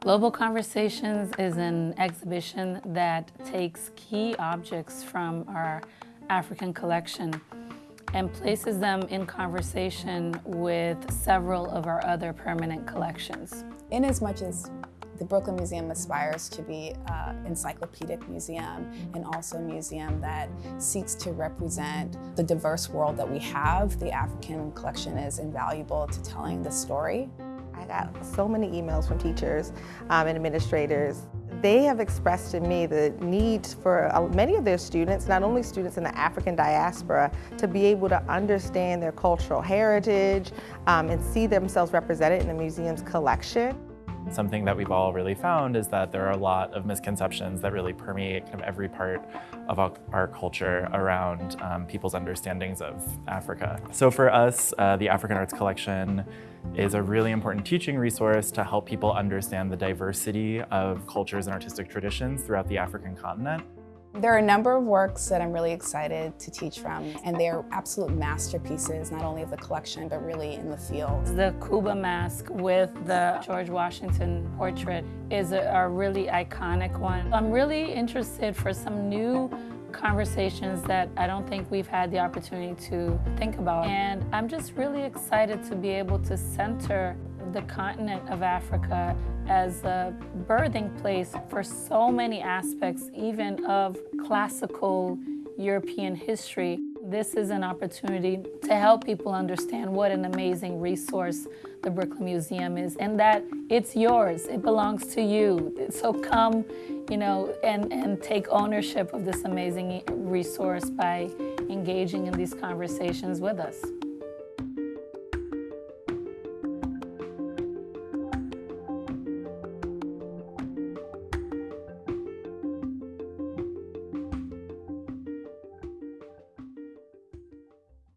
Global Conversations is an exhibition that takes key objects from our African collection and places them in conversation with several of our other permanent collections. In as much as the Brooklyn Museum aspires to be an encyclopedic museum and also a museum that seeks to represent the diverse world that we have. The African collection is invaluable to telling the story. I got so many emails from teachers um, and administrators they have expressed to me the need for uh, many of their students, not only students in the African diaspora, to be able to understand their cultural heritage um, and see themselves represented in the museum's collection. Something that we've all really found is that there are a lot of misconceptions that really permeate kind of every part of our culture around um, people's understandings of Africa. So for us, uh, the African Arts Collection is a really important teaching resource to help people understand the diversity of cultures and artistic traditions throughout the African continent. There are a number of works that I'm really excited to teach from, and they're absolute masterpieces, not only of the collection, but really in the field. The Kuba mask with the George Washington portrait is a, a really iconic one. I'm really interested for some new conversations that I don't think we've had the opportunity to think about. And I'm just really excited to be able to center the continent of Africa as a birthing place for so many aspects, even of classical European history. This is an opportunity to help people understand what an amazing resource the Brooklyn Museum is and that it's yours, it belongs to you. So come, you know, and, and take ownership of this amazing resource by engaging in these conversations with us.